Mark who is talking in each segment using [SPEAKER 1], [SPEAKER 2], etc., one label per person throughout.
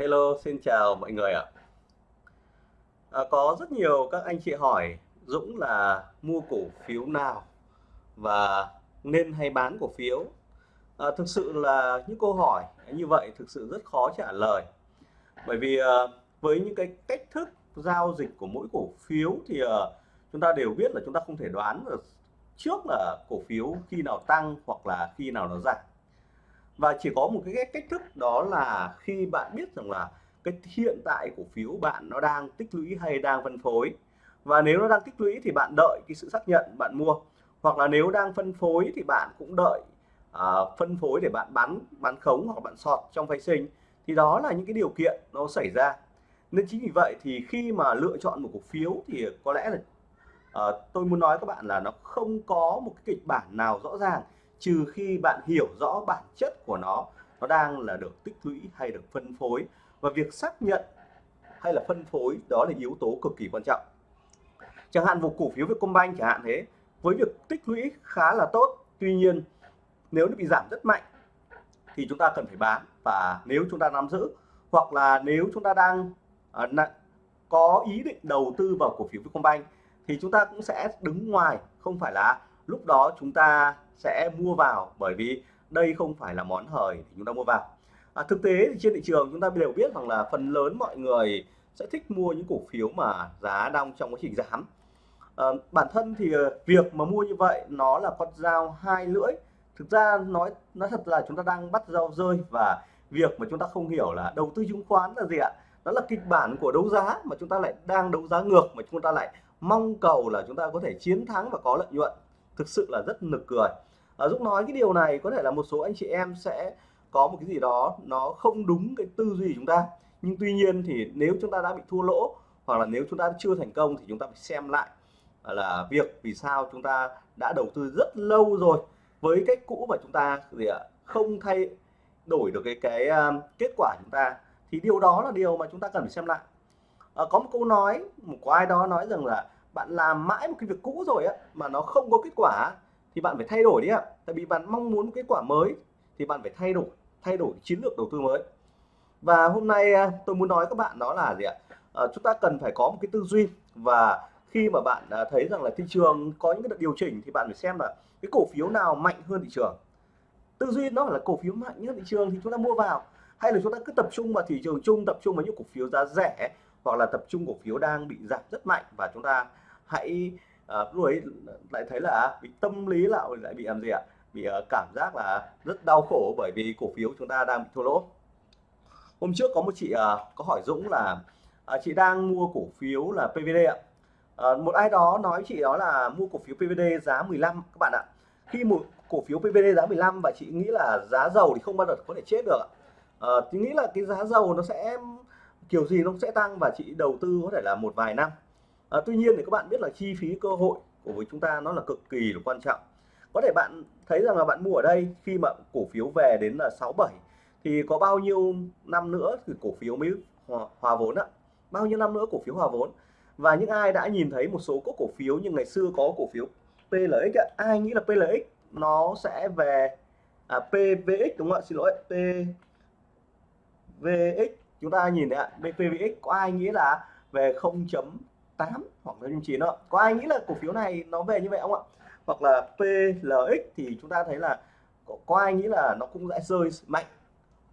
[SPEAKER 1] Hello, xin chào mọi người ạ. À, có rất nhiều các anh chị hỏi Dũng là mua cổ phiếu nào và nên hay bán cổ phiếu. À, thực sự là những câu hỏi như vậy thực sự rất khó trả lời. Bởi vì à, với những cái cách thức giao dịch của mỗi cổ phiếu thì à, chúng ta đều biết là chúng ta không thể đoán được trước là cổ phiếu khi nào tăng hoặc là khi nào nó giảm và chỉ có một cái cách thức đó là khi bạn biết rằng là cái hiện tại cổ phiếu bạn nó đang tích lũy hay đang phân phối. Và nếu nó đang tích lũy thì bạn đợi cái sự xác nhận bạn mua. Hoặc là nếu đang phân phối thì bạn cũng đợi uh, phân phối để bạn bán bán khống hoặc bạn sọt trong phái sinh. Thì đó là những cái điều kiện nó xảy ra. Nên chính vì vậy thì khi mà lựa chọn một cổ phiếu thì có lẽ là uh, tôi muốn nói các bạn là nó không có một cái kịch bản nào rõ ràng trừ khi bạn hiểu rõ bản chất của nó nó đang là được tích lũy hay được phân phối. Và việc xác nhận hay là phân phối đó là yếu tố cực kỳ quan trọng. Chẳng hạn một cổ phiếu Vietcombank chẳng hạn thế với việc tích lũy khá là tốt tuy nhiên nếu nó bị giảm rất mạnh thì chúng ta cần phải bán. Và nếu chúng ta nắm giữ hoặc là nếu chúng ta đang uh, có ý định đầu tư vào cổ phiếu Vietcombank thì chúng ta cũng sẽ đứng ngoài. Không phải là lúc đó chúng ta sẽ mua vào bởi vì đây không phải là món hời thì chúng ta mua vào. À, thực tế thì trên thị trường chúng ta đều biết rằng là phần lớn mọi người sẽ thích mua những cổ phiếu mà giá đang trong quá trình giảm. À, bản thân thì ờ, việc mà mua như vậy nó là con dao hai lưỡi. Thực ra nói nói thật là chúng ta đang bắt dao rơi và việc mà chúng ta không hiểu là đầu tư chứng khoán là gì ạ? Đó là kịch bản của đấu giá mà chúng ta lại đang đấu giá ngược mà chúng ta lại mong cầu là chúng ta có thể chiến thắng và có lợi nhuận thực sự là rất nực cười. À, Dũng nói cái điều này có thể là một số anh chị em sẽ có một cái gì đó nó không đúng cái tư duy chúng ta. Nhưng tuy nhiên thì nếu chúng ta đã bị thua lỗ hoặc là nếu chúng ta chưa thành công thì chúng ta phải xem lại là việc vì sao chúng ta đã đầu tư rất lâu rồi với cách cũ mà chúng ta gì ạ không thay đổi được cái cái um, kết quả chúng ta. Thì điều đó là điều mà chúng ta cần phải xem lại. À, có một câu nói một có ai đó nói rằng là bạn làm mãi một cái việc cũ rồi á mà nó không có kết quả thì bạn phải thay đổi đi ạ. Tại vì bạn mong muốn kết quả mới thì bạn phải thay đổi thay đổi chiến lược đầu tư mới. Và hôm nay à, tôi muốn nói các bạn đó là gì ạ? À, chúng ta cần phải có một cái tư duy. Và khi mà bạn à, thấy rằng là thị trường có những cái đợt điều chỉnh thì bạn phải xem là cái cổ phiếu nào mạnh hơn thị trường. Tư duy nó là cổ phiếu mạnh nhất thị trường thì chúng ta mua vào. Hay là chúng ta cứ tập trung vào thị trường chung tập trung vào những cổ phiếu giá rẻ hoặc là tập trung cổ phiếu đang bị giảm rất mạnh và chúng ta hãy à, lúc ấy lại thấy là à, bị tâm lý lại lại bị làm gì ạ? Bị uh, cảm giác là rất đau khổ bởi vì cổ phiếu chúng ta đang bị thua lỗ. Hôm trước có một chị uh, có hỏi Dũng là uh, chị đang mua cổ phiếu là PVD ạ. Uh, một ai đó nói chị đó là mua cổ phiếu PVD giá 15 các bạn ạ. Khi một cổ phiếu PVD giá 15 và chị nghĩ là giá dầu thì không bao giờ có thể chết được uh, chị nghĩ là cái giá dầu nó sẽ kiểu gì nó sẽ tăng và chị đầu tư có thể là một vài năm à, tuy nhiên thì các bạn biết là chi phí cơ hội của với chúng ta nó là cực kỳ là quan trọng. Có thể bạn thấy rằng là bạn mua ở đây khi mà cổ phiếu về đến là 67 thì có bao nhiêu năm nữa thì cổ phiếu mới hòa, hòa vốn ạ? Bao nhiêu năm nữa cổ phiếu hòa vốn? Và những ai đã nhìn thấy một số các cổ phiếu như ngày xưa có cổ phiếu PLX ạ? Ai nghĩ là PLX nó sẽ về à, PVX đúng không ạ? Xin lỗi PVX chúng ta nhìn đấy ạ PVX có ai nghĩ là về 0. 8 hoặc là 9 đó có ai nghĩ là cổ phiếu này nó về như vậy không ạ? Hoặc là PLX thì chúng ta thấy là có, có ai nghĩ là nó cũng sẽ rơi mạnh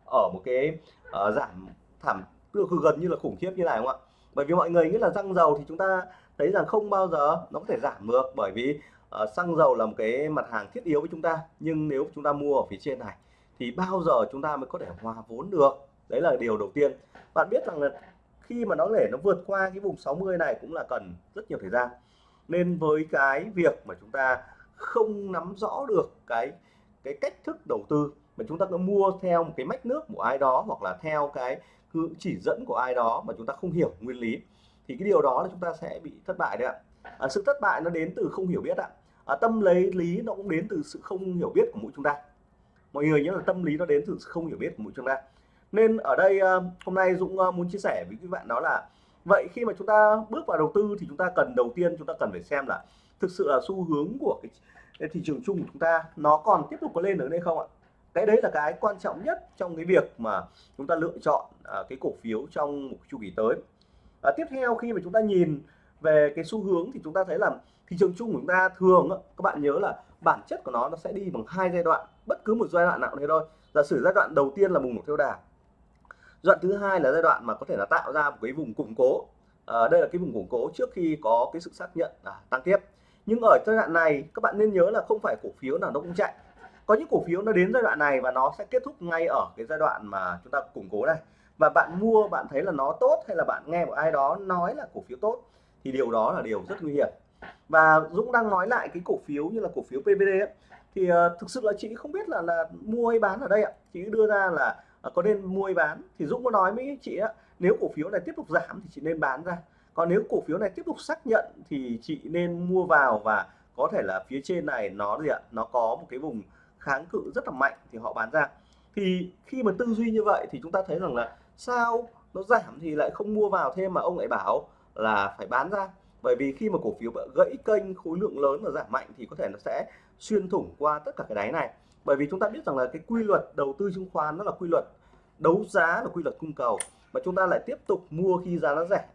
[SPEAKER 1] ở một cái uh, giảm thảm tương gần như là khủng khiếp như này không ạ? Bởi vì mọi người nghĩ là xăng dầu thì chúng ta thấy rằng không bao giờ nó có thể giảm được bởi vì uh, xăng dầu là một cái mặt hàng thiết yếu với chúng ta. Nhưng nếu chúng ta mua ở phía trên này thì bao giờ chúng ta mới có thể hòa vốn được? Đấy là điều đầu tiên. Bạn biết rằng là khi mà nó để nó vượt qua cái vùng 60 này cũng là cần rất nhiều thời gian. Nên với cái việc mà chúng ta không nắm rõ được cái cái cách thức đầu tư mà chúng ta cứ mua theo một cái mách nước của ai đó hoặc là theo cái chỉ dẫn của ai đó mà chúng ta không hiểu nguyên lý thì cái điều đó là chúng ta sẽ bị thất bại đấy ạ. À, sự thất bại nó đến từ không hiểu biết ạ. À, tâm lấy lý nó cũng đến từ sự không hiểu biết của mỗi chúng ta. Mọi người nhớ là tâm lý nó đến từ sự không hiểu biết của mỗi chúng ta nên ở đây ờ, hôm nay Dũng ờ, muốn chia sẻ với các bạn đó là vậy khi mà chúng ta bước vào đầu tư thì chúng ta cần đầu tiên chúng ta cần phải xem là thực sự là xu hướng của cái thị trường chung của chúng ta nó còn tiếp tục có lên được hay không ạ? Cái đấy là cái quan trọng nhất trong cái việc mà chúng ta lựa chọn à, cái cổ phiếu trong một chu kỳ tới. À, tiếp theo khi mà chúng ta nhìn về cái xu hướng thì chúng ta thấy là thị trường chung của chúng ta thường các bạn nhớ là bản chất của nó nó sẽ đi bằng hai giai đoạn bất cứ một giai đoạn nào thế thôi. Giả sử giai đoạn đầu tiên là bùng nổ theo đà giai đoạn thứ hai là giai đoạn mà có thể là tạo ra một cái vùng củng cố. À, đây là cái vùng củng cố trước khi có cái sự xác nhận à, tăng tiếp. Nhưng ở giai đoạn này các bạn nên nhớ là không phải cổ phiếu nào nó cũng chạy. Có những cổ phiếu nó đến giai đoạn này và nó sẽ kết thúc ngay ở cái giai đoạn mà chúng ta củng cố này. Và bạn mua bạn thấy là nó tốt hay là bạn nghe một ai đó nói là cổ phiếu tốt thì điều đó là điều rất nguy hiểm. Và Dũng đang nói lại cái cổ phiếu như là cổ phiếu PVD ấy, thì uh, thực sự là chị không biết là là mua hay bán ở đây ạ. Chị đưa ra là Ờ, có nên mua hay bán? Thì Dũng có nói với chị á, nếu cổ phiếu này tiếp tục giảm thì chị nên bán ra. Còn nếu cổ phiếu này tiếp tục xác nhận thì chị nên mua vào và có thể là phía trên này nó gì ạ? Nó có một cái vùng kháng cự rất là mạnh thì họ bán ra. Thì khi mà tư duy như vậy thì chúng ta thấy rằng là sao nó giảm thì lại không mua vào thêm mà ông lại bảo là phải bán ra. Bởi vì khi mà cổ phiếu gãy kênh, khối lượng lớn và giảm mạnh thì có thể nó sẽ xuyên thủng qua tất cả cái đáy này bởi vì chúng ta biết rằng là cái quy luật đầu tư chứng khoán nó là quy luật đấu giá là quy luật cung cầu. Mà chúng ta lại tiếp tục mua khi giá nó rẻ.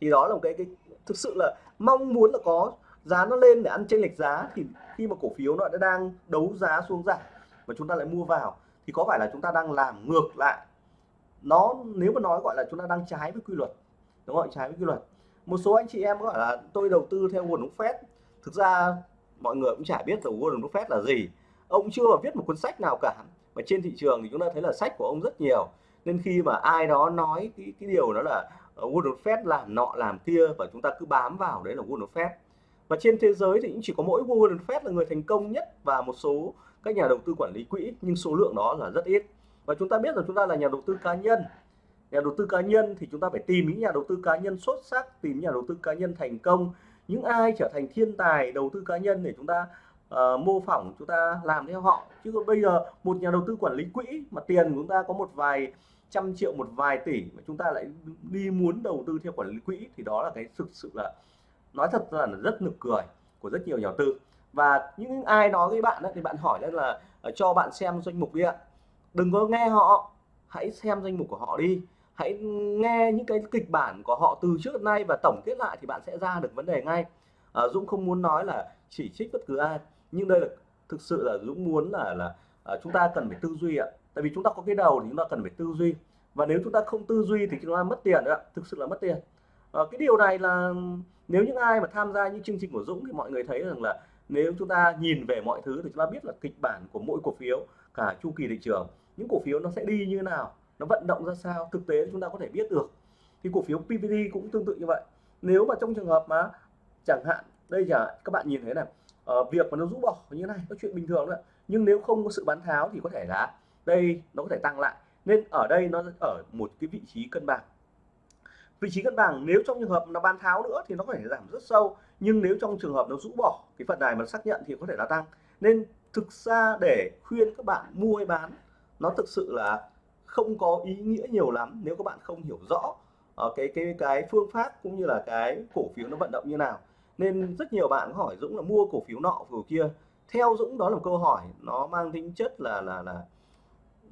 [SPEAKER 1] Thì đó là một cái cái thực sự là mong muốn là có giá nó lên để ăn chênh lệch giá thì khi mà cổ phiếu nó đã đang đấu giá xuống giảm và chúng ta lại mua vào thì có phải là chúng ta đang làm ngược lại? Nó, nếu mà nói gọi là chúng ta đang trái với quy luật, đúng không trái với quy luật. Một số anh chị em gọi là tôi đầu tư theo Warren phép thực ra mọi người cũng chả biết là Warren phép là gì ông chưa viết một cuốn sách nào cả. Mà trên thị trường thì chúng ta thấy là sách của ông rất nhiều. Nên khi mà ai đó nói cái, cái điều đó là ờ, Warren Buffett làm nọ làm kia và chúng ta cứ bám vào đấy là Warren Buffett và trên thế giới thì cũng chỉ có mỗi Warren Buffett là người thành công nhất và một số các nhà đầu tư quản lý quỹ nhưng số lượng đó là rất ít. Và chúng ta biết rằng chúng ta là nhà đầu tư cá nhân. Nhà đầu tư cá nhân thì chúng ta phải tìm những nhà đầu tư cá nhân xuất sắc tìm nhà đầu tư cá nhân thành công. Những ai trở thành thiên tài đầu tư cá nhân để chúng ta uh, mô phỏng chúng ta làm theo họ. Chứ còn bây giờ một nhà đầu tư quản lý quỹ mà tiền của chúng ta có một vài trăm triệu một vài tỷ mà chúng ta lại đi muốn đầu tư theo quản lý quỹ thì đó là cái thực sự là nói thật là rất nực cười của rất nhiều nhà đầu tư. Và những ai nói với bạn đó, thì bạn hỏi là ờ, cho bạn xem danh mục đi ạ. Đừng có nghe họ. Hãy xem danh mục của họ đi. Hãy nghe những cái kịch bản của họ từ trước nay và tổng kết lại thì bạn sẽ ra được vấn đề ngay. À, Dũng không muốn nói là chỉ trích bất cứ ai nhưng đây là thực sự là Dũng muốn là là à, chúng ta cần phải tư duy ạ. Tại vì chúng ta có cái đầu thì chúng ta cần phải tư duy. Và nếu chúng ta không tư duy thì chúng ta mất tiền ạ thực sự là mất tiền. À, cái điều này là nếu những ai mà tham gia những chương trình của Dũng thì mọi người thấy rằng là nếu chúng ta nhìn về mọi thứ thì chúng ta biết là kịch bản của mỗi cổ phiếu cả chu kỳ thị trường những cổ phiếu nó sẽ đi như thế nào nó vận động ra sao thực tế chúng ta có thể biết được. Thì cổ phiếu PVD cũng tương tự như vậy. Nếu mà trong trường hợp mà chẳng hạn đây là các bạn nhìn thấy này uh, việc mà nó rũ bỏ như thế này có chuyện bình thường đấy nhưng nếu không có sự bán tháo thì có thể là đây nó có thể tăng lại. Nên ở đây nó ở một cái vị trí cân bằng. Vị trí cân bằng nếu trong trường hợp nó bán tháo nữa thì nó có thể giảm rất sâu. Nhưng nếu trong trường hợp nó rũ bỏ cái phần này mà xác nhận thì có thể là tăng. Nên thực ra để khuyên các bạn mua hay bán nó thực sự là không có ý nghĩa nhiều lắm nếu các bạn không hiểu rõ uh, cái cái cái phương pháp cũng như là cái cổ phiếu nó vận động như nào nên rất nhiều bạn hỏi Dũng là mua cổ phiếu nọ, cổ phiếu kia. Theo Dũng, đó là một câu hỏi nó mang tính chất là là là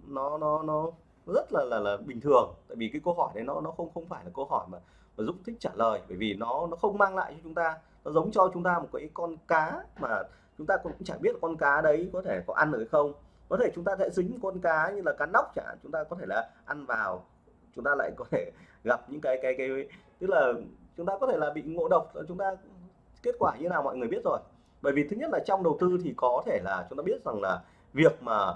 [SPEAKER 1] nó nó nó rất là là là bình thường. Tại vì cái câu hỏi đấy nó nó không không phải là câu hỏi mà mà Dũng thích trả lời. Bởi vì nó nó không mang lại cho chúng ta, nó giống cho chúng ta một cái con cá mà chúng ta cũng chẳng biết con cá đấy có thể có ăn được hay không. Có thể chúng ta sẽ dính con cá như là cá nóc chẳng chúng ta có thể là ăn vào. Chúng ta lại có thể gặp những cái cái cái, tức là chúng ta có thể là bị ngộ độc, chúng ta kết quả như nào mọi người biết rồi. Bởi vì thứ nhất là trong đầu tư thì có thể là chúng ta biết rằng là việc mà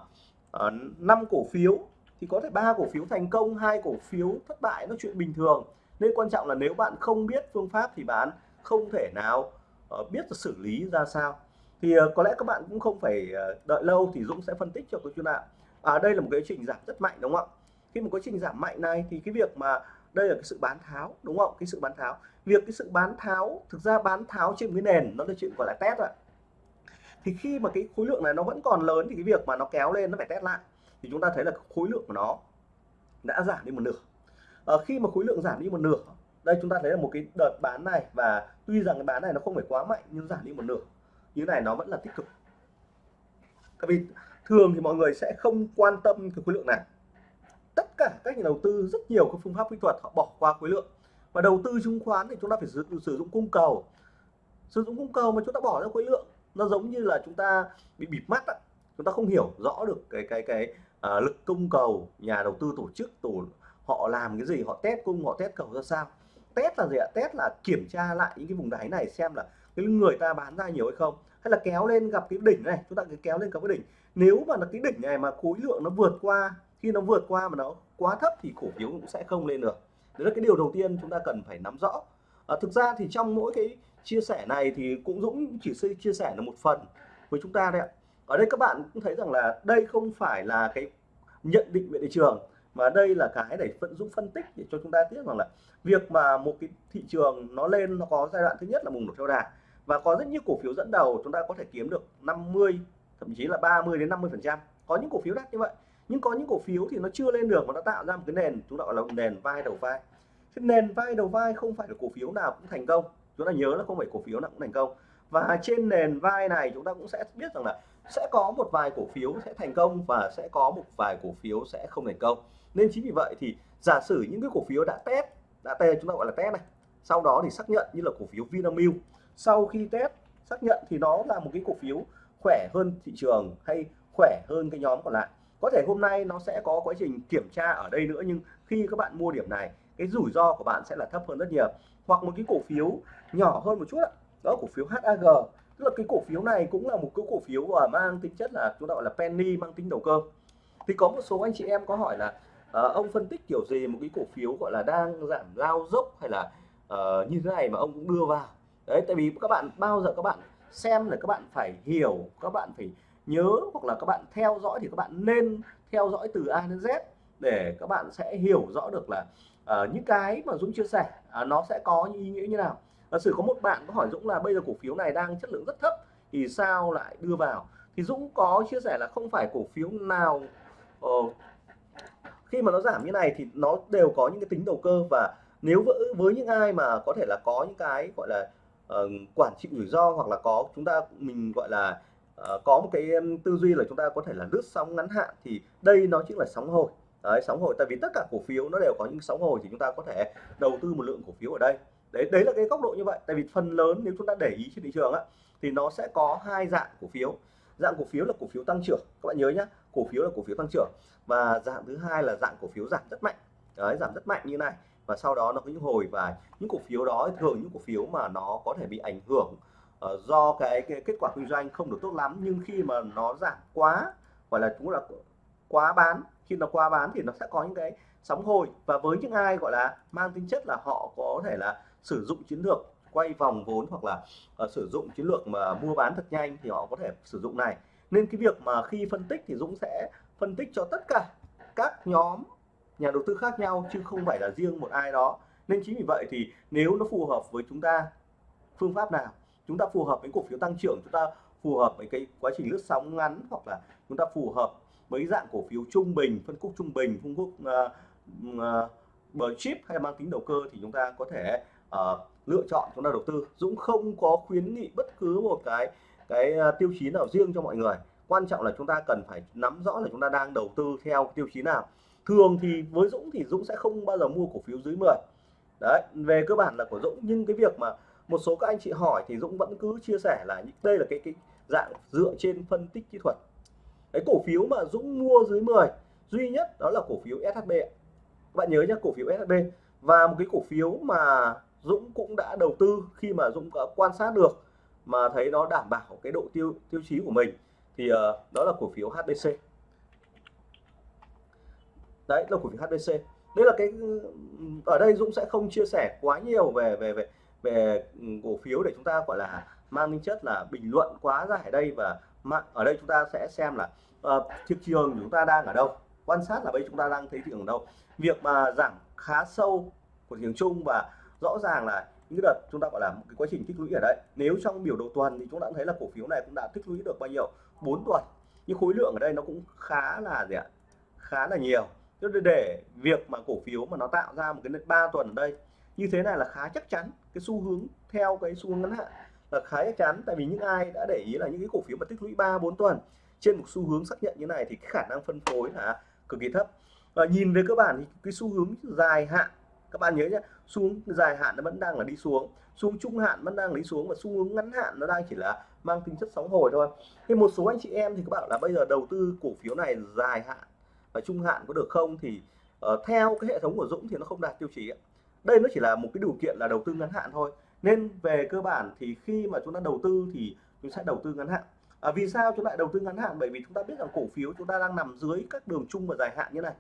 [SPEAKER 1] ờ, năm cổ phiếu thì có thể ba cổ phiếu thành công hai cổ phiếu thất bại nó chuyện bình thường. Nên quan trọng là nếu bạn không biết phương pháp thì bạn không thể nào uh, biết xử lý ra sao. Thì uh, có lẽ các bạn cũng không phải uh, đợi lâu thì Dũng sẽ phân tích cho các chuyên ạ à, đây là một cái trình giảm rất mạnh đúng không ạ? Khi một quá trình giảm mạnh này thì cái việc mà đây là cái sự bán tháo đúng không cái sự bán tháo việc cái sự bán tháo thực ra bán tháo trên cái nền nó là chuyện gọi là test ạ. Thì khi mà cái khối lượng này nó vẫn còn lớn thì cái việc mà nó kéo lên nó phải test lại. Thì chúng ta thấy là khối lượng của nó đã giảm đi một nửa. À, khi mà khối lượng giảm đi một nửa đây chúng ta thấy là một cái đợt bán này và tuy rằng cái bán này nó không phải quá mạnh nhưng giảm đi một nửa như này nó vẫn là tích cực. Tại vì thường thì mọi người sẽ không quan tâm cái khối lượng này. Tất cả các nhà đầu tư rất nhiều các phương pháp kỹ thuật họ bỏ qua khối lượng và đầu tư chứng khoán thì chúng ta phải sử, sử dụng cung cầu. Sử dụng cung cầu mà chúng ta bỏ ra khối lượng nó giống như là chúng ta bị bịt mắt á. chúng ta không hiểu rõ được cái cái cái uh, lực cung cầu nhà đầu tư tổ chức tổ họ làm cái gì họ test cung họ test cầu ra sao. Test là gì ạ? Test là kiểm tra lại những cái vùng đáy này xem là cái người ta bán ra nhiều hay không. Hay là kéo lên gặp cái đỉnh này chúng ta cứ kéo lên gặp cái đỉnh. Nếu mà là cái đỉnh này mà khối lượng nó vượt qua khi nó vượt qua mà nó quá thấp thì cổ phiếu cũng sẽ không lên được đấy là cái điều đầu tiên chúng ta cần phải nắm rõ. À, thực ra thì trong mỗi cái chia sẻ này thì cũng Dũng chỉ chia sẻ là một phần với chúng ta đấy ạ. Ở đây các bạn cũng thấy rằng là đây không phải là cái nhận định về thị trường mà đây là cái để vận Dũng phân tích để cho chúng ta biết rằng là việc mà một cái thị trường nó lên nó có giai đoạn thứ nhất là bùng nổ theo đà và có rất nhiều cổ phiếu dẫn đầu chúng ta có thể kiếm được 50 thậm chí là 30 đến 50 phần trăm. Có những cổ phiếu đắt như vậy nhưng có những cổ phiếu thì nó chưa lên được mà nó tạo ra một cái nền, chúng ta gọi là nền vai đầu vai. Cái nền vai đầu vai không phải là cổ phiếu nào cũng thành công. Chúng ta nhớ là không phải cổ phiếu nào cũng thành công. Và trên nền vai này chúng ta cũng sẽ biết rằng là sẽ có một vài cổ phiếu sẽ thành công và sẽ có một vài cổ phiếu sẽ không thành công. Nên chính vì vậy thì giả sử những cái cổ phiếu đã test đã test, chúng ta gọi là test này, sau đó thì xác nhận như là cổ phiếu Vinamilk. Sau khi test, xác nhận thì nó là một cái cổ phiếu khỏe hơn thị trường hay khỏe hơn cái nhóm còn lại có thể hôm nay nó sẽ có quá trình kiểm tra ở đây nữa nhưng khi các bạn mua điểm này cái rủi ro của bạn sẽ là thấp hơn rất nhiều. Hoặc một cái cổ phiếu nhỏ hơn một chút đó cổ phiếu HAG tức là cái cổ phiếu này cũng là một cái cổ phiếu mà mang tính chất là chúng ta gọi là penny mang tính đầu cơ. Thì có một số anh chị em có hỏi là uh, ông phân tích kiểu gì một cái cổ phiếu gọi là đang giảm lao dốc hay là uh, như thế này mà ông cũng đưa vào? Đấy tại vì các bạn bao giờ các bạn xem là các bạn phải hiểu các bạn phải nhớ hoặc là các bạn theo dõi thì các bạn nên theo dõi từ A đến Z để các bạn sẽ hiểu rõ được là uh, những cái mà Dũng chia sẻ uh, nó sẽ có những ý nghĩa như nào. Giả sử có một bạn có hỏi Dũng là bây giờ cổ phiếu này đang chất lượng rất thấp thì sao lại đưa vào? Thì Dũng có chia sẻ là không phải cổ phiếu nào uh, khi mà nó giảm như này thì nó đều có những cái tính đầu cơ và nếu với, với những ai mà có thể là có những cái gọi là uh, quản trị rủi ro hoặc là có chúng ta mình gọi là Ờ, có một cái tư duy là chúng ta có thể là lướt sóng ngắn hạn thì đây nó chính là sóng hồi. Đấy, sóng hồi, tại vì tất cả cổ phiếu nó đều có những sóng hồi thì chúng ta có thể đầu tư một lượng cổ phiếu ở đây. Đấy đấy là cái góc độ như vậy. Tại vì phần lớn nếu chúng ta để ý trên thị trường á, thì nó sẽ có hai dạng cổ phiếu. Dạng cổ phiếu là cổ phiếu tăng trưởng, các bạn nhớ nhé cổ phiếu là cổ phiếu tăng trưởng và dạng thứ hai là dạng cổ phiếu giảm rất mạnh. Đấy, giảm rất mạnh như này và sau đó nó có những hồi và những cổ phiếu đó thường những cổ phiếu mà nó có thể bị ảnh hưởng uh, do cái, cái kết quả kinh doanh không được tốt lắm nhưng khi mà nó giảm quá gọi là chúng là quá bán khi nó quá bán thì nó sẽ có những cái sóng hồi. Và với những ai gọi là mang tính chất là họ có thể là sử dụng chiến lược quay vòng vốn hoặc là uh, sử dụng chiến lược mà mua bán thật nhanh thì họ có thể sử dụng này. Nên cái việc mà khi phân tích thì Dũng sẽ phân tích cho tất cả các nhóm nhà đầu tư khác nhau chứ không phải là riêng một ai đó. Nên chính vì vậy thì nếu nó phù hợp với chúng ta phương pháp nào chúng ta phù hợp với cổ phiếu tăng trưởng chúng ta phù hợp với cái quá trình lướt sóng ngắn hoặc là chúng ta phù hợp với dạng cổ phiếu trung bình phân khúc trung bình phân khúc uh, uh, bờ chip hay mang tính đầu cơ thì chúng ta có thể uh, lựa chọn chúng ta đầu tư. Dũng không có khuyến nghị bất cứ một cái cái uh, tiêu chí nào riêng cho mọi người. Quan trọng là chúng ta cần phải nắm rõ là chúng ta đang đầu tư theo tiêu chí nào. Thường thì với Dũng thì Dũng sẽ không bao giờ mua cổ phiếu dưới 10 đấy về cơ bản là của Dũng nhưng cái việc mà một số các anh chị hỏi thì Dũng vẫn cứ chia sẻ là đây là cái cái dạng dựa trên phân tích kỹ thuật. Cái cổ phiếu mà Dũng mua dưới 10 duy nhất đó là cổ phiếu SHB các bạn nhớ nhé cổ phiếu SHB và một cái cổ phiếu mà Dũng cũng đã đầu tư khi mà Dũng đã quan sát được mà thấy nó đảm bảo cái độ tiêu tiêu chí của mình thì uh, đó là cổ phiếu HBC đấy là cổ phiếu HBC đây là cái ừ, ở đây Dũng sẽ không chia sẻ quá nhiều về về về về ừ, cổ phiếu để chúng ta gọi là mang tính chất là bình luận quá dài ở đây và ở đây chúng ta sẽ xem là uh, thị trường chúng ta đang ở đâu quan sát là bây chúng ta đang thấy thị trường ở đâu. Việc mà giảm khá sâu của thị trường chung và rõ ràng là những đợt chúng ta gọi là một cái quá trình tích lũy ở đây nếu trong biểu đồ tuần thì chúng ta thấy là cổ phiếu này cũng đã tích lũy được bao nhiêu? 4 tuần. Nhưng khối lượng ở đây nó cũng khá là gì ạ? Khá là nhiều. Để việc mà cổ phiếu mà nó tạo ra một cái ba tuần ở đây như thế này là khá chắc chắn cái xu hướng theo cái xu hướng ngắn hạn là khá chắc chắn. Tại vì những ai đã để ý là những cái cổ phiếu mà tích lũy 3 4 tuần trên một xu hướng xác nhận như này thì cái khả năng phân phối là cực kỳ thấp. Và nhìn về cơ bản thì cái xu hướng dài hạn các bạn nhớ nhé xu hướng dài hạn nó vẫn đang là đi xuống xu hướng trung hạn vẫn đang đi xuống và xu hướng ngắn hạn nó đang chỉ là mang tính chất sóng hồi thôi. Thì một số anh chị em thì các bạn là bây giờ đầu tư cổ phiếu này dài hạn và trung hạn có được không thì uh, theo cái hệ thống của Dũng thì nó không đạt tiêu chí đây nó chỉ là một cái điều kiện là đầu tư ngắn hạn thôi. Nên về cơ bản thì khi mà chúng ta đầu tư thì chúng sẽ đầu tư ngắn hạn. À, vì sao chúng lại đầu tư ngắn hạn? Bởi vì chúng ta biết rằng cổ phiếu chúng ta đang nằm dưới các đường chung và dài hạn như này.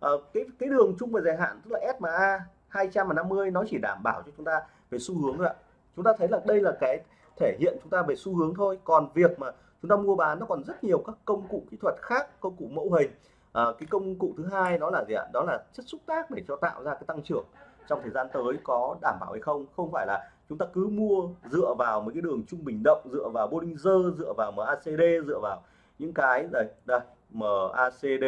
[SPEAKER 1] À, cái cái đường chung và dài hạn tức là SMA 250 nó chỉ đảm bảo cho chúng ta về xu hướng thôi ạ. Chúng ta thấy là đây là cái thể hiện chúng ta về xu hướng thôi. Còn việc mà chúng ta mua bán nó còn rất nhiều các công cụ kỹ thuật khác công cụ mẫu hình. À, cái công cụ thứ hai đó là gì ạ? Đó là chất xúc tác để cho tạo ra cái tăng trưởng trong thời gian tới có đảm bảo hay không? Không phải là chúng ta cứ mua dựa vào mấy cái đường trung bình động dựa vào Bollinger dựa vào MACD dựa vào những cái đây đây MACD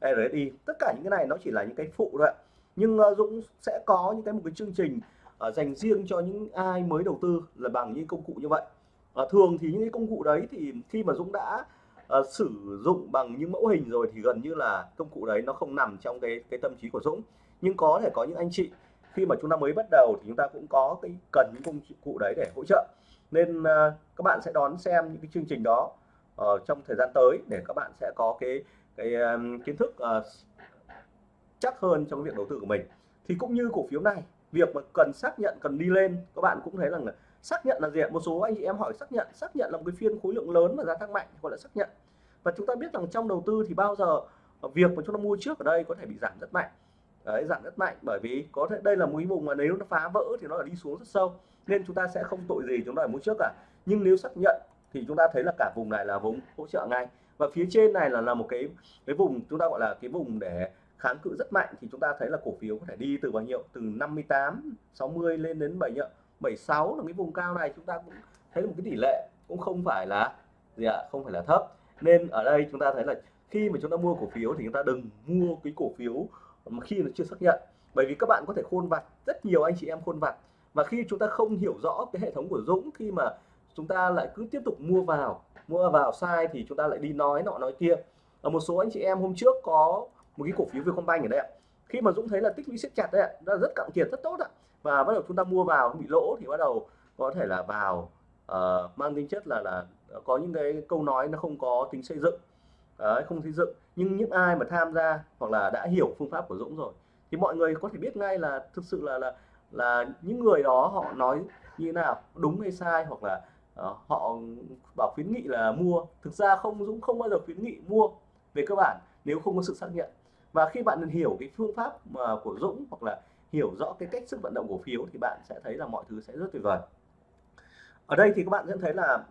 [SPEAKER 1] RSI tất cả những cái này nó chỉ là những cái phụ thôi ạ. Nhưng uh, Dũng sẽ có những cái một cái chương trình uh, dành riêng cho những ai mới đầu tư là bằng những công cụ như vậy. Uh, thường thì những cái công cụ đấy thì khi mà Dũng đã uh, sử dụng bằng những mẫu hình rồi thì gần như là công cụ đấy nó không nằm trong cái cái tâm trí của Dũng. Nhưng có thể có những anh chị khi mà chúng ta mới bắt đầu thì chúng ta cũng có cái cần những công cụ đấy để hỗ trợ. Nên uh, các bạn sẽ đón xem những cái chương trình đó uh, trong thời gian tới để các bạn sẽ có cái cái um, kiến thức uh, chắc hơn trong việc đầu tư của mình. Thì cũng như cổ phiếu này việc mà cần xác nhận cần đi lên các bạn cũng thấy rằng là xác nhận là gì một số anh chị em hỏi xác nhận xác nhận là một cái phiên khối lượng lớn và giá tăng mạnh gọi là xác nhận. Và chúng ta biết rằng trong đầu tư thì bao giờ việc mà chúng ta mua trước ở đây có thể bị giảm rất mạnh đấy, giảm rất mạnh. Bởi vì có thể đây là một cái vùng mà nếu nó phá vỡ thì nó là đi xuống rất sâu. Nên chúng ta sẽ không tội gì chúng ta phải mua trước cả. Nhưng nếu xác nhận thì chúng ta thấy là cả vùng này là vùng hỗ trợ ngay. Và phía trên này là là một cái cái vùng chúng ta gọi là cái vùng để kháng cự rất mạnh thì chúng ta thấy là cổ phiếu có thể đi từ bao nhiêu? Từ 58 60 lên đến 7 76 là cái vùng cao này. Chúng ta cũng thấy một cái tỷ lệ cũng không phải là gì ạ? Không phải là thấp. Nên ở đây chúng ta thấy là khi mà chúng ta mua cổ phiếu thì chúng ta đừng mua cái cổ phiếu mà khi nó chưa xác nhận bởi vì các bạn có thể khôn vặt rất nhiều anh chị em khôn vặt. Và khi chúng ta không hiểu rõ cái hệ thống của Dũng khi mà chúng ta lại cứ tiếp tục mua vào mua vào sai thì chúng ta lại đi nói nọ nói kia. Ở một số anh chị em hôm trước có một cái cổ phiếu Vietcombank ở đây ạ. Khi mà Dũng thấy là tích lũy siết chặt đấy ạ đã rất cạn kiệt rất tốt ạ. Và bắt đầu chúng ta mua vào bị lỗ thì bắt đầu có thể là vào uh, mang tính chất là là có những cái câu nói nó không có tính xây dựng. Đấy, không xây dựng. Nhưng những ai mà tham gia hoặc là đã hiểu phương pháp của Dũng rồi thì mọi người có thể biết ngay là thực sự là là là những người đó họ nói như thế nào đúng hay sai hoặc là uh, họ bảo khuyến nghị là mua. Thực ra không Dũng không bao giờ khuyến nghị mua về cơ bản nếu không có sự xác nhận. Và khi bạn hiểu cái phương pháp mà của Dũng hoặc là hiểu rõ cái cách sức vận động cổ phiếu thì bạn sẽ thấy là mọi thứ sẽ rất tuyệt vời. Ở đây thì các bạn sẽ thấy là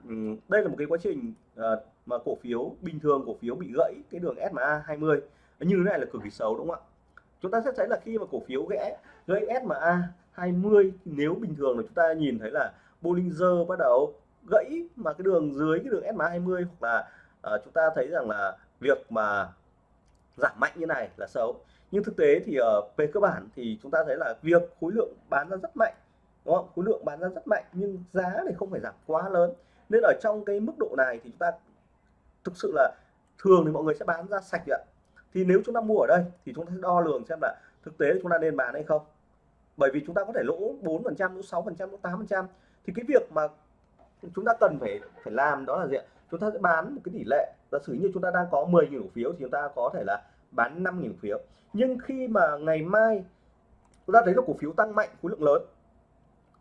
[SPEAKER 1] đây là một cái quá trình uh, mà cổ phiếu bình thường cổ phiếu bị gãy cái đường SMA 20 như thế này là cực kỳ xấu đúng không ạ? Chúng ta sẽ thấy là khi mà cổ phiếu gãy gãy SMA 20 nếu bình thường là chúng ta nhìn thấy là Bollinger bắt đầu gãy mà cái đường dưới cái đường SMA 20 hoặc là uh, chúng ta thấy rằng là việc mà giảm mạnh như này là xấu. Nhưng thực tế thì ở uh, về cơ bản thì chúng ta thấy là việc khối lượng bán ra rất mạnh đúng không? Khối lượng bán ra rất mạnh nhưng giá thì không phải giảm quá lớn. Nên ở trong cái mức độ này thì chúng ta thực sự là thường thì mọi người sẽ bán ra sạch ạ. Thì nếu chúng ta mua ở đây thì chúng ta sẽ đo lường xem là thực tế chúng ta nên bán hay không. Bởi vì chúng ta có thể lỗ 4 phần trăm, lỗ 6 phần trăm, lỗ 8 phần trăm. Thì cái việc mà chúng ta cần phải phải làm đó là gì ạ? Chúng ta sẽ bán một cái tỷ lệ. Giả sử như chúng ta đang có 10.000 cổ phiếu thì chúng ta có thể là bán 5.000 phiếu. Nhưng khi mà ngày mai chúng ta thấy là cổ phiếu tăng mạnh, khối lượng lớn,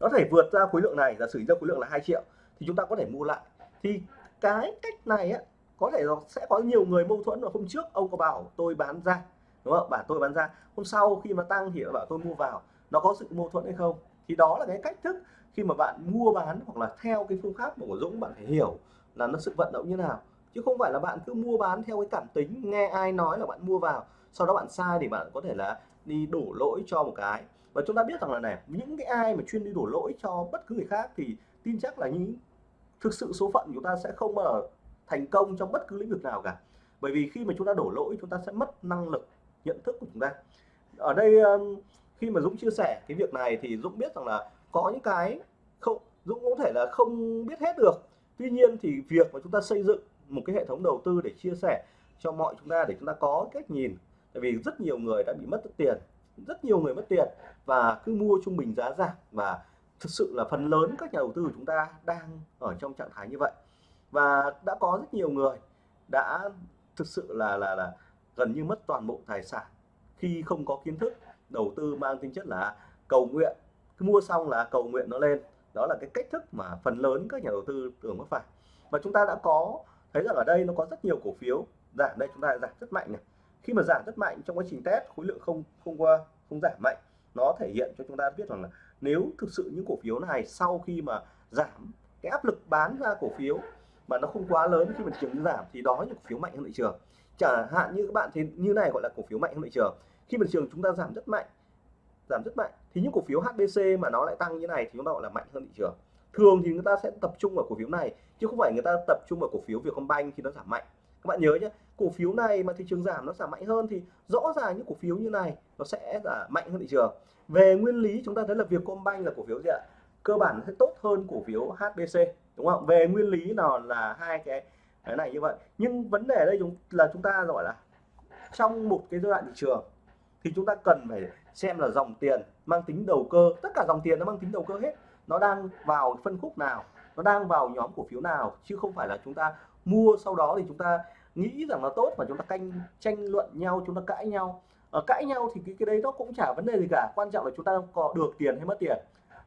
[SPEAKER 1] nó thể vượt ra khối lượng này, giả sử ra khối lượng là 2 triệu, thì chúng ta có thể mua lại. Thì cái cách này á có thể nó sẽ có nhiều người mâu thuẫn ở hôm trước ông có bảo tôi bán ra, đúng không? Bảo tôi bán ra. Hôm sau khi mà tăng thì bảo tôi mua vào, nó có sự mâu thuẫn hay không? Thì đó là cái cách thức khi mà bạn mua bán hoặc là theo cái phương pháp của Dũng, bạn phải hiểu là nó sự vận động như nào. Chứ không phải là bạn cứ mua bán theo cái cảm tính, nghe ai nói là bạn mua vào, sau đó bạn sai thì bạn có thể là đi đổ lỗi cho một cái. Và chúng ta biết rằng là này, những cái ai mà chuyên đi đổ lỗi cho bất cứ người khác thì tin chắc là những, thực sự số phận chúng ta sẽ không bao giờ thành công trong bất cứ lĩnh vực nào cả. Bởi vì khi mà chúng ta đổ lỗi, chúng ta sẽ mất năng lực nhận thức của chúng ta. Ở đây khi mà Dũng chia sẻ cái việc này thì Dũng biết rằng là có những cái không, Dũng có thể là không biết hết được. Tuy nhiên thì việc mà chúng ta xây dựng một cái hệ thống đầu tư để chia sẻ cho mọi chúng ta để chúng ta có cách nhìn. Tại vì rất nhiều người đã bị mất tiền, rất nhiều người mất tiền và cứ mua trung bình giá giảm. Và thực sự là phần lớn các nhà đầu tư của chúng ta đang ở trong trạng thái như vậy và đã có rất nhiều người đã thực sự là là là gần như mất toàn bộ tài sản khi không có kiến thức, đầu tư mang tính chất là cầu nguyện. Cứ mua xong là cầu nguyện nó lên. Đó là cái cách thức mà phần lớn các nhà đầu tư thường mắc phải. Và chúng ta đã có, thấy rằng ở đây nó có rất nhiều cổ phiếu giảm. Đây chúng ta giảm rất mạnh này. Khi mà giảm rất mạnh trong quá trình test, khối lượng không không qua, không giảm mạnh, nó thể hiện cho chúng ta biết rằng là nếu thực sự những cổ phiếu này sau khi mà giảm cái áp lực bán ra cổ phiếu mà nó không quá lớn khi mà thị trường giảm thì đó những cổ phiếu mạnh hơn thị trường. Chẳng hạn như các bạn thấy như này gọi là cổ phiếu mạnh hơn thị trường. Khi mà thị trường chúng ta giảm rất mạnh, giảm rất mạnh, thì những cổ phiếu HBC mà nó lại tăng như này thì chúng ta gọi là mạnh hơn thị trường. Thường thì người ta sẽ tập trung vào cổ phiếu này, chứ không phải người ta tập trung vào cổ phiếu Vietcombank khi nó giảm mạnh. Các bạn nhớ nhé, cổ phiếu này mà thị trường giảm nó giảm mạnh hơn thì rõ ràng những cổ phiếu như này nó sẽ là mạnh hơn thị trường. Về nguyên lý chúng ta thấy là Vietcombank là cổ phiếu gì ạ? Cơ bản sẽ tốt hơn cổ phiếu HBC đúng không? Về nguyên lý nào là hai cái cái này như vậy. Nhưng vấn đề ở đây chúng, là chúng ta gọi là trong một cái giai đoạn thị trường thì chúng ta cần phải xem là dòng tiền mang tính đầu cơ. Tất cả dòng tiền nó mang tính đầu cơ hết. Nó đang vào phân khúc nào, nó đang vào nhóm cổ phiếu nào, chứ không phải là chúng ta mua sau đó thì chúng ta nghĩ rằng nó tốt và chúng ta canh, tranh luận nhau, chúng ta cãi nhau. Ở cãi nhau thì cái cái đấy nó cũng chả vấn đề gì cả. Quan trọng là chúng ta có được tiền hay mất tiền.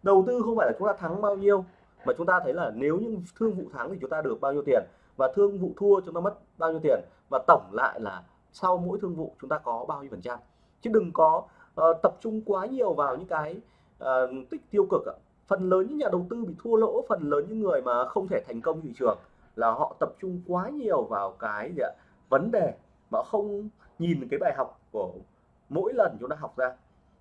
[SPEAKER 1] Đầu tư không phải là chúng ta thắng bao nhiêu mà chúng ta thấy là nếu như thương vụ thắng thì chúng ta được bao nhiêu tiền và thương vụ thua chúng ta mất bao nhiêu tiền và tổng lại là sau mỗi thương vụ chúng ta có bao nhiêu phần trăm chứ đừng có uh, tập trung quá nhiều vào những cái uh, tích tiêu cực ạ. phần lớn những nhà đầu tư bị thua lỗ phần lớn những người mà không thể thành công thị trường là họ tập trung quá nhiều vào cái gì ạ? vấn đề mà không nhìn cái bài học của mỗi lần chúng ta học ra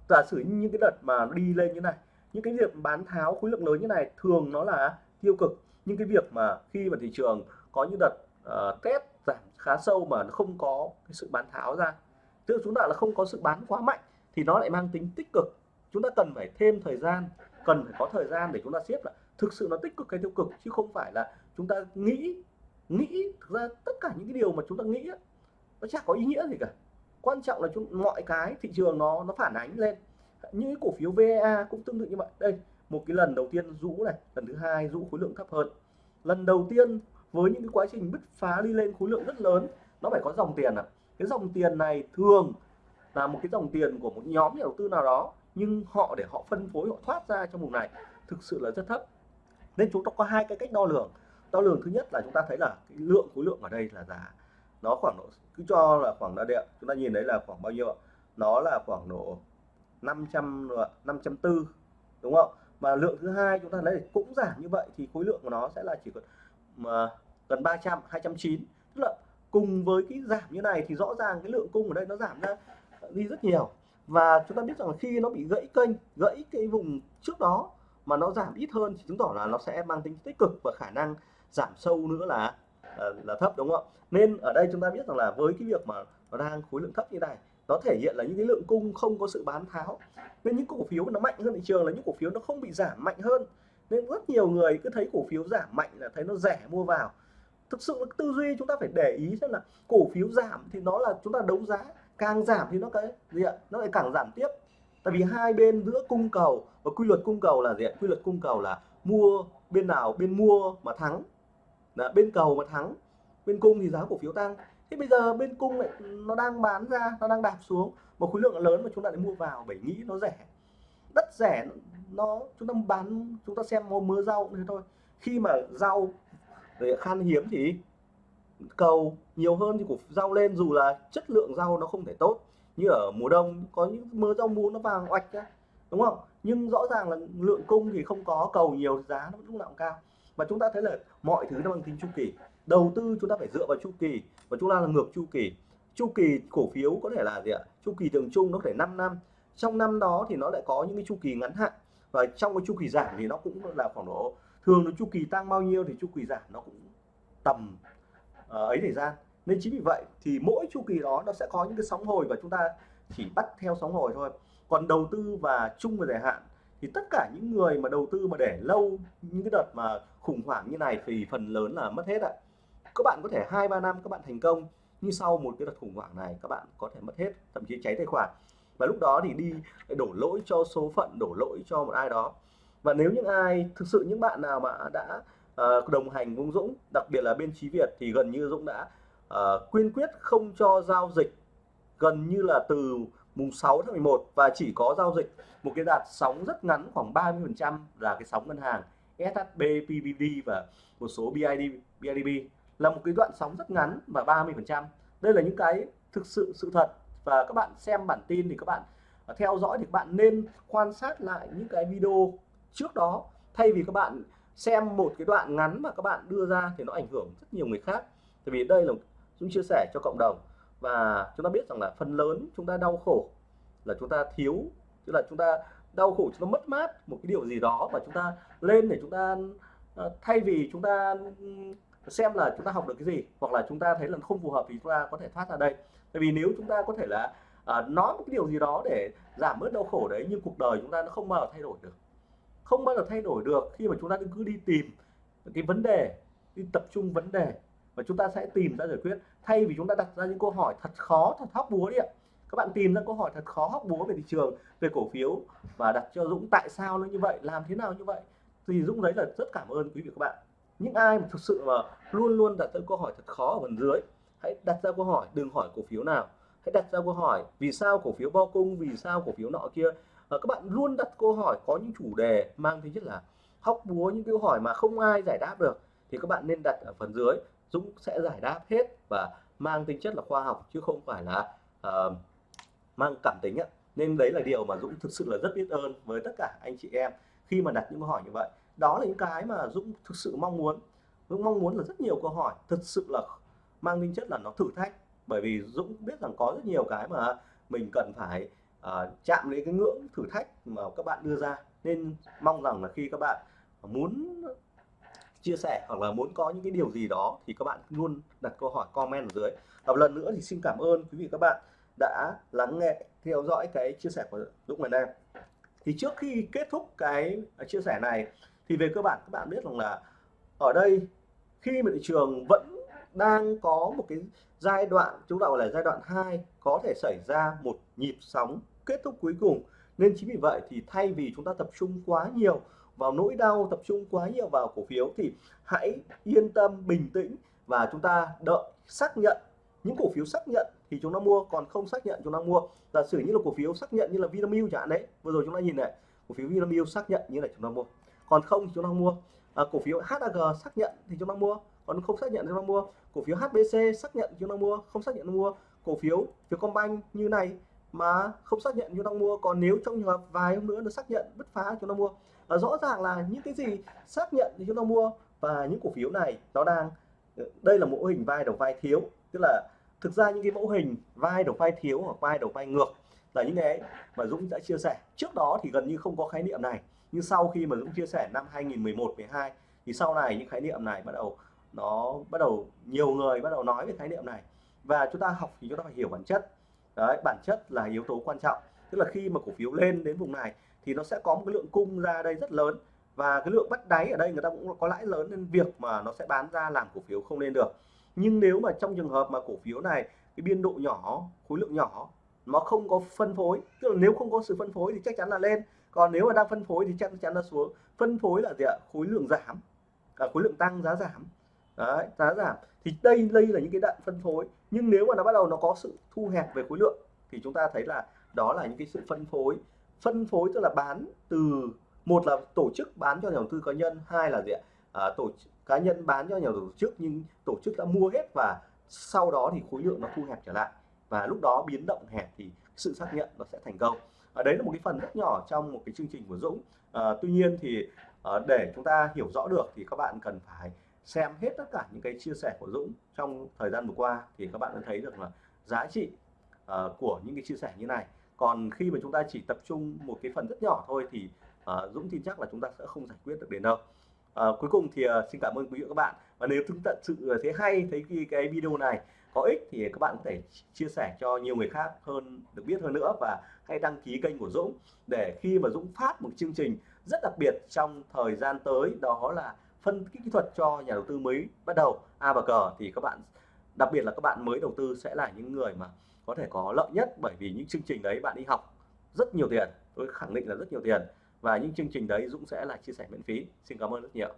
[SPEAKER 1] giả sử những cái đợt mà đi lên như này những cái việc bán tháo khối lượng lớn như này thường nó là tiêu cực. Nhưng cái việc mà khi mà thị trường có những đợt uh, test giảm khá sâu mà nó không có cái sự bán tháo ra tức chúng ta là không có sự bán quá mạnh thì nó lại mang tính tích cực. Chúng ta cần phải thêm thời gian cần phải có thời gian để chúng ta xếp là thực sự nó tích cực hay tiêu cực chứ không phải là chúng ta nghĩ nghĩ thực ra tất cả những cái điều mà chúng ta nghĩ nó chẳng có ý nghĩa gì cả. Quan trọng là chúng mọi cái thị trường nó nó phản ánh lên những cổ phiếu VA cũng tương tự như vậy. Đây, một cái lần đầu tiên rũ này, lần thứ hai rũ khối lượng thấp hơn. Lần đầu tiên với những cái quá trình bứt phá đi lên khối lượng rất lớn, nó phải có dòng tiền à. Cái dòng tiền này thường là một cái dòng tiền của một nhóm nhà đầu tư nào đó, nhưng họ để họ phân phối, họ thoát ra trong vùng này thực sự là rất thấp. Nên chúng ta có hai cái cách đo lường. Đo lường thứ nhất là chúng ta thấy là cái lượng khối lượng ở đây là giá. Nó khoảng độ, cứ cho là khoảng là điện. Chúng ta nhìn thấy là khoảng bao nhiêu nó là khoảng độ 500 504 đúng không? Mà lượng thứ hai chúng ta lấy cũng giảm như vậy thì khối lượng của nó sẽ là chỉ còn mà gần 300 209 tức là cùng với cái giảm như này thì rõ ràng cái lượng cung ở đây nó giảm ra đi rất nhiều. Và chúng ta biết rằng khi nó bị gãy kênh gãy cái vùng trước đó mà nó giảm ít hơn thì chứng tỏ là nó sẽ mang tính tích cực và khả năng giảm sâu nữa là là, là thấp đúng không? Nên ở đây chúng ta biết rằng là với cái việc mà nó đang khối lượng thấp như này nó thể hiện là những cái lượng cung không có sự bán tháo. Nên những cổ phiếu nó mạnh hơn thị trường là những cổ phiếu nó không bị giảm mạnh hơn. Nên rất nhiều người cứ thấy cổ phiếu giảm mạnh là thấy nó rẻ mua vào. Thực sự tư duy chúng ta phải để ý xem là cổ phiếu giảm thì nó là chúng ta đấu giá, càng giảm thì nó cái gì ạ? Nó lại càng giảm tiếp. Tại vì hai bên giữa cung cầu và quy luật cung cầu là gì ạ? Quy luật cung cầu là mua bên nào bên mua mà thắng. Là bên cầu mà thắng, bên cung thì giá cổ phiếu tăng thế bây giờ bên cung lại, nó đang bán ra, nó đang đạp xuống. Một khối lượng lớn mà chúng ta lại mua vào bởi nghĩ nó rẻ. Đất rẻ, nó, chúng ta bán, chúng ta xem mua mưa rau thế thôi. Khi mà rau để khan hiếm thì cầu nhiều hơn thì củ rau lên, dù là chất lượng rau nó không thể tốt. Như ở mùa đông, có những mưa rau muống nó vàng oạch ra đúng không? Nhưng rõ ràng là lượng cung thì không có, cầu nhiều giá nó lúc nào cũng cao. Và chúng ta thấy là mọi thứ nó bằng tính chu kỳ đầu tư chúng ta phải dựa vào chu kỳ và chúng ta là ngược chu kỳ. Chu kỳ cổ phiếu có thể là gì ạ? Chu kỳ thường trung nó có thể 5 năm. Trong năm đó thì nó lại có những cái chu kỳ ngắn hạn và trong cái chu kỳ giảm thì nó cũng là khoảng độ thường nó chu kỳ tăng bao nhiêu thì chu kỳ giảm nó cũng tầm uh, ấy thời gian. Nên chính vì vậy thì mỗi chu kỳ đó nó sẽ có những cái sóng hồi và chúng ta chỉ bắt theo sóng hồi thôi. Còn đầu tư và chung và dài hạn thì tất cả những người mà đầu tư mà để lâu những cái đợt mà khủng hoảng như này thì phần lớn là mất hết ạ các bạn có thể hai ba năm các bạn thành công nhưng sau một cái đợt khủng hoảng này các bạn có thể mất hết thậm chí cháy tài khoản. Và lúc đó thì đi đổ lỗi cho số phận đổ lỗi cho một ai đó. Và nếu những ai thực sự những bạn nào mà đã uh, đồng hành với Dũng đặc biệt là bên Chí Việt thì gần như Dũng đã uh, quyên quyết không cho giao dịch gần như là từ mùng 6 tháng 11 và chỉ có giao dịch một cái đạt sóng rất ngắn khoảng 30 phần trăm là cái sóng ngân hàng SHB, PVD và một số BID, BIDB là một cái đoạn sóng rất ngắn và 30 phần trăm. Đây là những cái thực sự sự thật. Và các bạn xem bản tin thì các bạn à, theo dõi thì các bạn nên quan sát lại những cái video trước đó. Thay vì các bạn xem một cái đoạn ngắn mà các bạn đưa ra thì nó ảnh hưởng rất nhiều người khác. Tại vì đây là chúng chia sẻ cho cộng đồng. Và chúng ta biết rằng là phần lớn chúng ta đau khổ là chúng ta thiếu, tức là chúng ta đau khổ, chúng ta mất mát một cái điều gì đó và chúng ta lên để chúng ta à, thay vì chúng ta xem là chúng ta học được cái gì hoặc là chúng ta thấy là không phù hợp thì chúng ta có thể thoát ra đây. Tại vì nếu chúng ta có thể là à, nói một cái điều gì đó để giảm bớt đau khổ đấy nhưng cuộc đời chúng ta nó không bao giờ thay đổi được. Không bao giờ thay đổi được khi mà chúng ta cứ đi tìm cái vấn đề đi tập trung vấn đề và chúng ta sẽ tìm ra giải quyết. Thay vì chúng ta đặt ra những câu hỏi thật khó thật hóc búa đi ạ. Các bạn tìm ra câu hỏi thật khó hóc búa về thị trường về cổ phiếu và đặt cho Dũng tại sao nó như vậy làm thế nào như vậy. Thì Dũng đấy là rất cảm ơn quý vị các bạn những ai mà thực sự mà luôn luôn đặt ra câu hỏi thật khó ở phần dưới hãy đặt ra câu hỏi đừng hỏi cổ phiếu nào. Hãy đặt ra câu hỏi vì sao cổ phiếu bo cung vì sao cổ phiếu nọ kia? À, các bạn luôn đặt câu hỏi có những chủ đề mang tính chất là hóc búa những câu hỏi mà không ai giải đáp được thì các bạn nên đặt ở phần dưới. Dũng sẽ giải đáp hết và mang tính chất là khoa học chứ không phải là uh, mang cảm tính ạ nên đấy là điều mà Dũng thực sự là rất biết ơn với tất cả anh chị em khi mà đặt những câu hỏi như vậy đó là những cái mà Dũng thực sự mong muốn. Dũng mong muốn là rất nhiều câu hỏi thực sự là mang tính chất là nó thử thách. Bởi vì Dũng biết rằng có rất nhiều cái mà mình cần phải uh, chạm đến cái ngưỡng thử thách mà các bạn đưa ra. Nên mong rằng là khi các bạn muốn chia sẻ hoặc là muốn có những cái điều gì đó thì các bạn luôn đặt câu hỏi comment ở dưới. Và một lần nữa thì xin cảm ơn quý vị các bạn đã lắng nghe theo dõi cái chia sẻ của Dũng ngày nay. Thì trước khi kết thúc cái à, chia sẻ này thì về cơ bản các bạn biết rằng là ở đây khi mà thị trường vẫn đang có một cái giai đoạn, chúng ta gọi là giai đoạn 2 có thể xảy ra một nhịp sóng kết thúc cuối cùng. Nên chính vì vậy thì thay vì chúng ta tập trung quá nhiều vào nỗi đau, tập trung quá nhiều vào cổ phiếu thì hãy yên tâm, bình tĩnh và chúng ta đợi xác nhận. Những cổ phiếu xác nhận thì chúng ta mua, còn không xác nhận chúng ta mua. Giả sử như là cổ phiếu xác nhận như là Vinamilk chẳng hạn đấy, vừa rồi chúng ta nhìn này, cổ phiếu Vinamilk xác nhận như là chúng ta mua còn không thì chúng ta mua. À, cổ phiếu HAG xác nhận thì chúng ta mua. Còn không xác nhận thì chúng ta mua. Cổ phiếu HBC xác nhận chúng ta mua. Không xác nhận mua. Cổ phiếu Vietcombank như này mà không xác nhận chúng ta mua. Còn nếu trong trường hợp vài hôm nữa nó xác nhận bứt phá chúng ta mua. À, rõ ràng là những cái gì xác nhận thì chúng ta mua. Và những cổ phiếu này nó đang đây là mẫu hình vai đầu vai thiếu. Tức là thực ra những cái mẫu hình vai đầu vai thiếu hoặc vai đầu vai ngược là những cái mà Dũng đã chia sẻ. Trước đó thì gần như không có khái niệm này nhưng sau khi mà Dũng chia sẻ năm 2011 12 thì sau này những khái niệm này bắt đầu, nó bắt đầu, nhiều người bắt đầu nói về khái niệm này. Và chúng ta học thì chúng ta phải hiểu bản chất. Đấy, bản chất là yếu tố quan trọng. Tức là khi mà cổ phiếu lên đến vùng này thì nó sẽ có một cái lượng cung ra đây rất lớn. Và cái lượng bắt đáy ở đây người ta cũng có lãi lớn nên việc mà nó sẽ bán ra làm cổ phiếu không lên được. Nhưng nếu mà trong trường hợp mà cổ phiếu này, cái biên độ nhỏ, khối lượng nhỏ, nó không có phân phối, tức là nếu không có sự phân phối thì chắc chắn là lên còn nếu mà đang phân phối thì chắc chắn nó xuống. Phân phối là gì ạ? Khối lượng giảm. À, khối lượng tăng giá giảm. Đấy, giá giảm. Thì đây đây là những cái đoạn phân phối. Nhưng nếu mà nó bắt đầu nó có sự thu hẹp về khối lượng thì chúng ta thấy là đó là những cái sự phân phối. Phân phối tức là bán từ một là tổ chức bán cho nhà đầu tư cá nhân hai là gì ạ? À, tổ cá nhân bán cho nhà tổ chức nhưng tổ chức đã mua hết và sau đó thì khối lượng nó thu hẹp trở lại. Và lúc đó biến động hẹp thì sự xác nhận nó sẽ thành công ở đấy là một cái phần rất nhỏ trong một cái chương trình của Dũng. À, tuy nhiên thì à, để chúng ta hiểu rõ được thì các bạn cần phải xem hết tất cả những cái chia sẻ của Dũng trong thời gian vừa qua thì các bạn đã thấy được là giá trị à, của những cái chia sẻ như này. Còn khi mà chúng ta chỉ tập trung một cái phần rất nhỏ thôi thì à, Dũng tin chắc là chúng ta sẽ không giải quyết được đến đâu. À, cuối cùng thì à, xin cảm ơn quý vị và các bạn. Và nếu chúng ta sự thấy hay thấy cái, cái video này có ích thì các bạn có thể chia sẻ cho nhiều người khác hơn được biết hơn nữa và hãy đăng ký kênh của Dũng để khi mà Dũng phát một chương trình rất đặc biệt trong thời gian tới, đó là phân tích kỹ thuật cho nhà đầu tư mới bắt đầu, A và cờ thì các bạn, đặc biệt là các bạn mới đầu tư sẽ là những người mà có thể có lợi nhất bởi vì những chương trình đấy bạn đi học rất nhiều tiền, tôi khẳng định là rất nhiều tiền và những chương trình đấy Dũng sẽ là chia sẻ miễn phí. Xin cảm ơn rất nhiều.